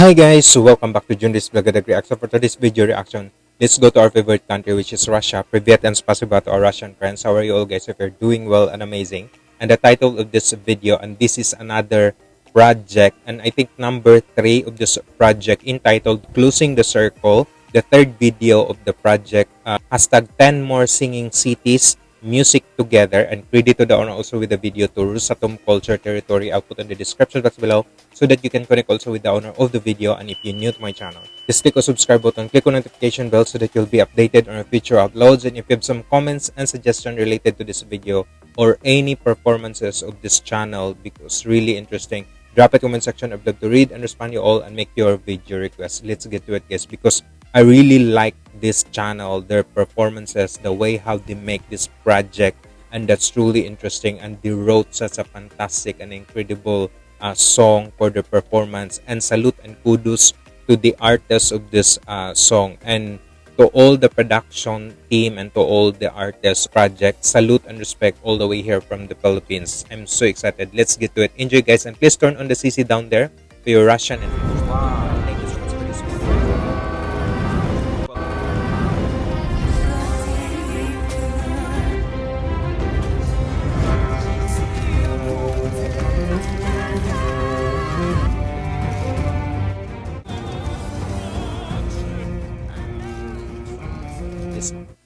Hi guys, so welcome back to Junris Vlogadag Reaction. For today's video reaction, let's go to our favorite country which is Russia. Privyet and spasiba to our Russian friends. How are you all guys? If you're doing well and amazing. And the title of this video, and this is another project, and I think number 3 of this project entitled Closing the Circle. The third video of the project, uh, hashtag 10 more singing cities music together and credit to the owner also with the video to Rosatom Culture Territory. I'll put in the description box below so that you can connect also with the owner of the video and if you're new to my channel. Just click on subscribe button, click on notification bell so that you'll be updated on future uploads and if you have some comments and suggestions related to this video or any performances of this channel because really interesting drop a comment section i'd love to read and respond to you all and make your video requests let's get to it guys because i really like this channel their performances the way how they make this project and that's truly interesting and they wrote such a fantastic and incredible uh, song for the performance and salute and kudos to the artists of this uh, song and to all the production team and to all the artists project salute and respect all the way here from the philippines. I'm so excited. Let's get to it. Enjoy guys and please turn on the cc down there for your russian and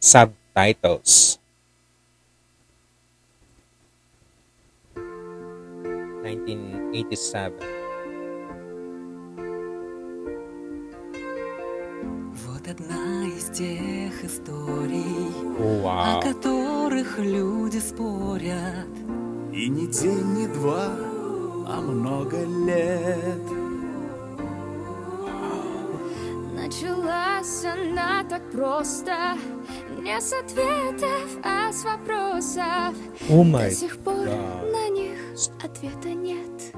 subtitles. 1987. Вот одна из тех историй, wow. о которых люди спорят. И не день, не два, а много лет. Началась она так просто Не с ответов, а с вопросов. Oh До сих пор God. на них ответа нет.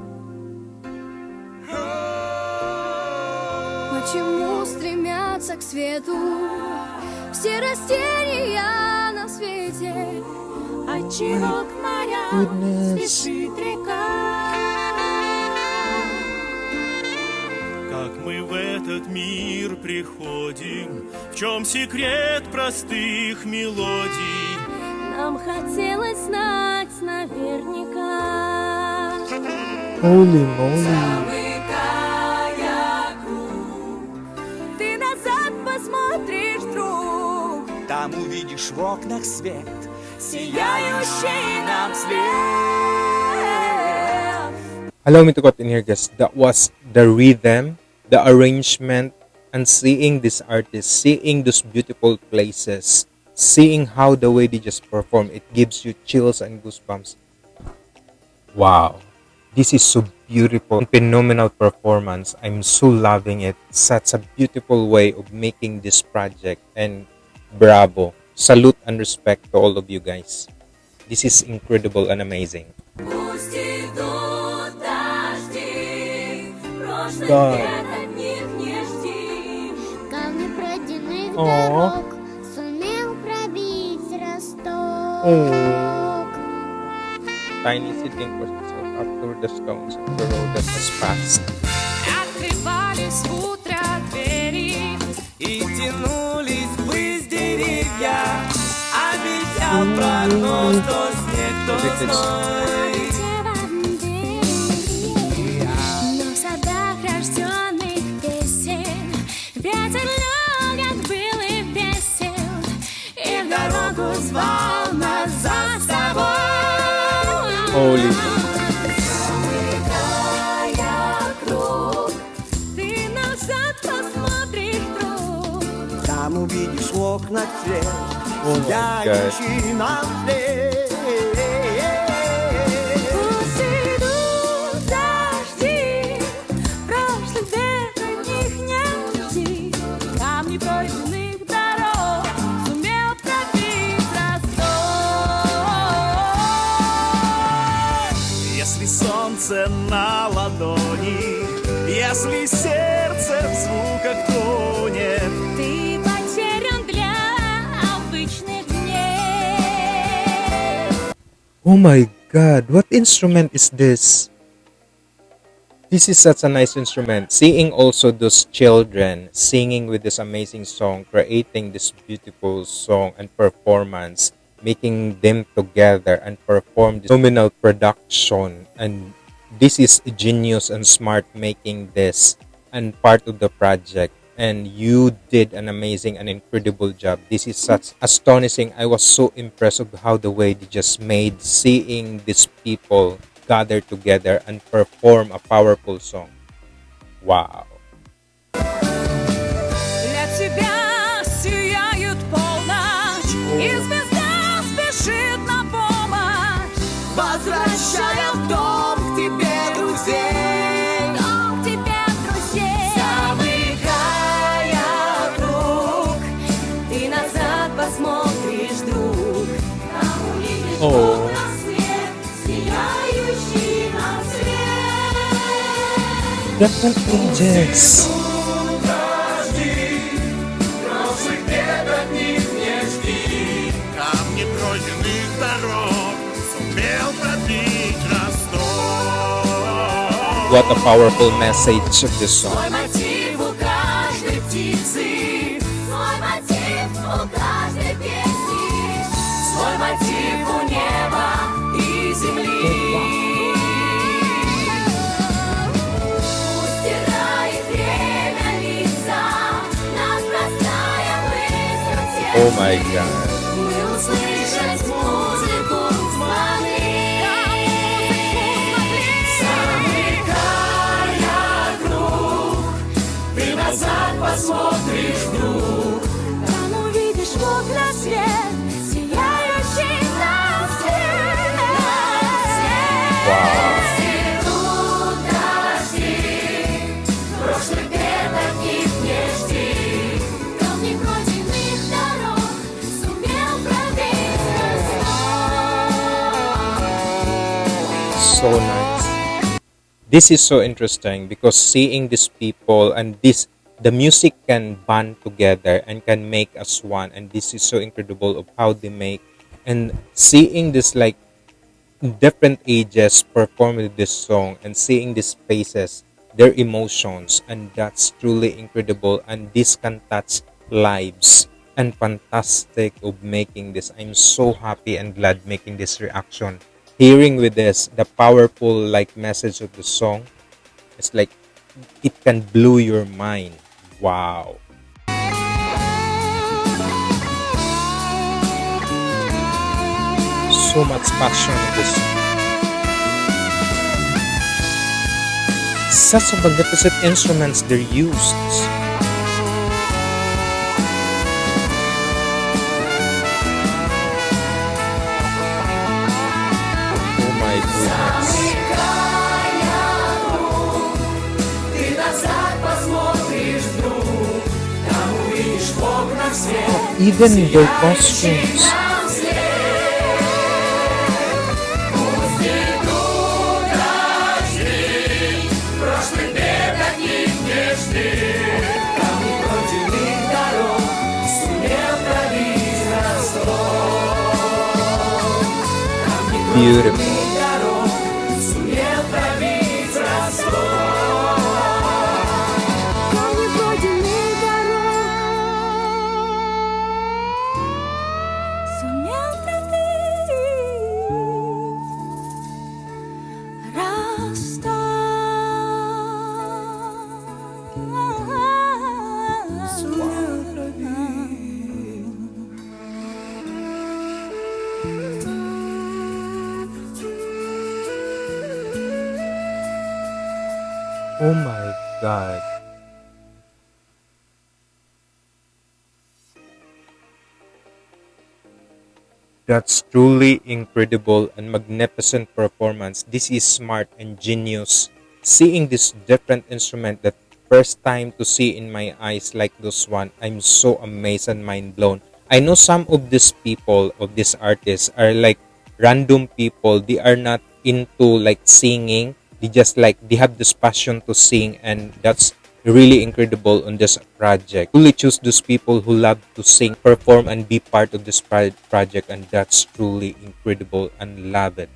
Почему стремятся к свету? Все растения на свете. Отчего к морям спешит река мы в этот мир приходим? В чем секрет простых мелодий? Нам хотелось знать наверняка. Holy moly. Ты назад посмотришь, друг. Там увидишь в окнах свет, сияющий нам свет. Allow me to cut in here guys. That was the rhythm the arrangement and seeing these artists seeing those beautiful places seeing how the way they just perform it gives you chills and goosebumps. Wow. This is so beautiful. Phenomenal performance. I'm so loving it. Such a beautiful way of making this project. And bravo. Salute and respect to all of you guys. This is incredible and amazing. God. дорог Сумел пробить росток Tiny seedling pushed itself up through the stones of the road that has passed. Открывались в утро двери И тянулись ввысь деревья Обещал прогноз, то снег, то зной Оли. Там увидишь окна цвет, гуляющий на Дожди, прошлых век от не жди, там не пройдены солнце на ладони, Если сердце в звуках тонет. Ты потерян для обычных дней. Oh my god, what instrument is this? this is such a nice instrument. Seeing also those children singing with this amazing song, creating this beautiful song and performance, making them together and perform this nominal production. And this is genius and smart making this and part of the project. And you did an amazing and incredible job. This is such astonishing. I was so impressed of how the way they just made seeing these people gather together and perform a powerful song. Wow. What a powerful message of this song. О май гад. Посмотришь вдруг, там увидишь в окна свет. This is so interesting because seeing these people and this the music can band together and can make us one. And this is so incredible of how they make. And seeing this like different ages performing this song and seeing these faces their emotions and that's truly incredible. And this can touch lives and fantastic of making this. I'm so happy and glad making this reaction hearing with this the powerful like message of the song it's like it can blow your mind. Wow. So much passion in this. Such a magnificent instruments they're used even their costumes Нам oh my god That's truly incredible and magnificent performance. This is smart and genius. Seeing this different instrument that first time to see in my eyes like this one, I'm so amazed and mind blown. I know some of these people of these artists are like random people. They are not into like singing. They just like they have this passion to sing and that's really incredible on this project. Truly choose those people who love to sing, perform, and be part of this project, and that's truly incredible and love it.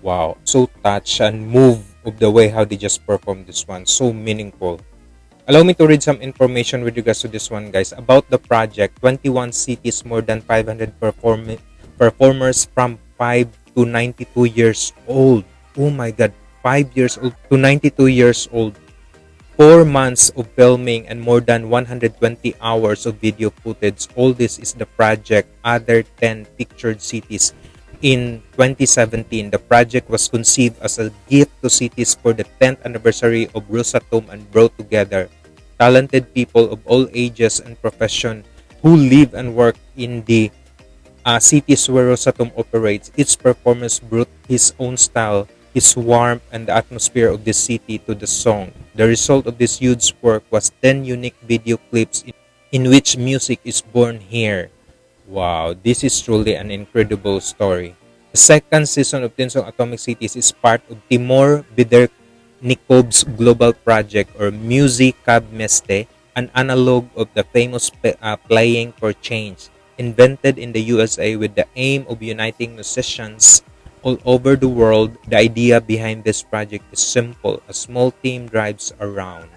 Wow, so touch and move of the way how they just perform this one. So meaningful. Allow me to read some information with regards to this one, guys. About the project, 21 cities, more than 500 perform performers from 5 to 92 years old. Oh my God, 5 years old to 92 years old. 4 months of filming and more than 120 hours of video footage. All this is the project Other 10 Pictured Cities. In 2017, the project was conceived as a gift to cities for the 10th anniversary of Rosatom and brought together talented people of all ages and profession who live and work in the uh, cities where Rosatom operates. Each performance brought his own style, his warmth, and the atmosphere of the city to the song. The result of this huge work was 10 unique video clips in, in which music is born here. Wow, this is truly an incredible story. The second season of Tinsong Atomic Cities is part of Timur Nikov's global project or Musicab Meste, an analog of the famous uh, Playing for Change, invented in the USA with the aim of uniting musicians all over the world. The idea behind this project is simple. A small team drives around.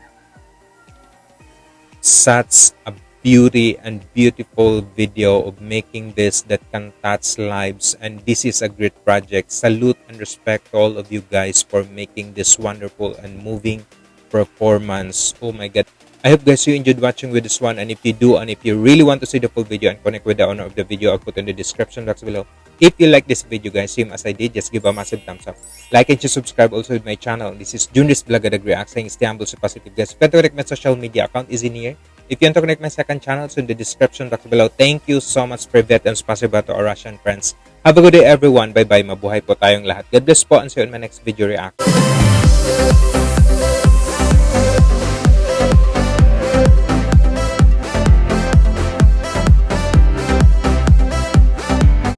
Such a beauty and beautiful video of making this that can touch lives and this is a great project salute and respect all of you guys for making this wonderful and moving performance oh my god i hope guys you enjoyed watching with this one and if you do and if you really want to see the full video and connect with the owner of the video i'll put in the description box below if you like this video guys same as i did just give a massive thumbs up like and subscribe also with my channel this is Junris Blagadag React saying stay humble so positive guys if you want to connect my social media account is in here If you want to connect my second channel, so in the description box below. Thank you so much, Privet, and spasiba to our Russian friends. Have a good day, everyone. Bye-bye. Mabuhay po tayong lahat. God bless po and see you in my next video reaction.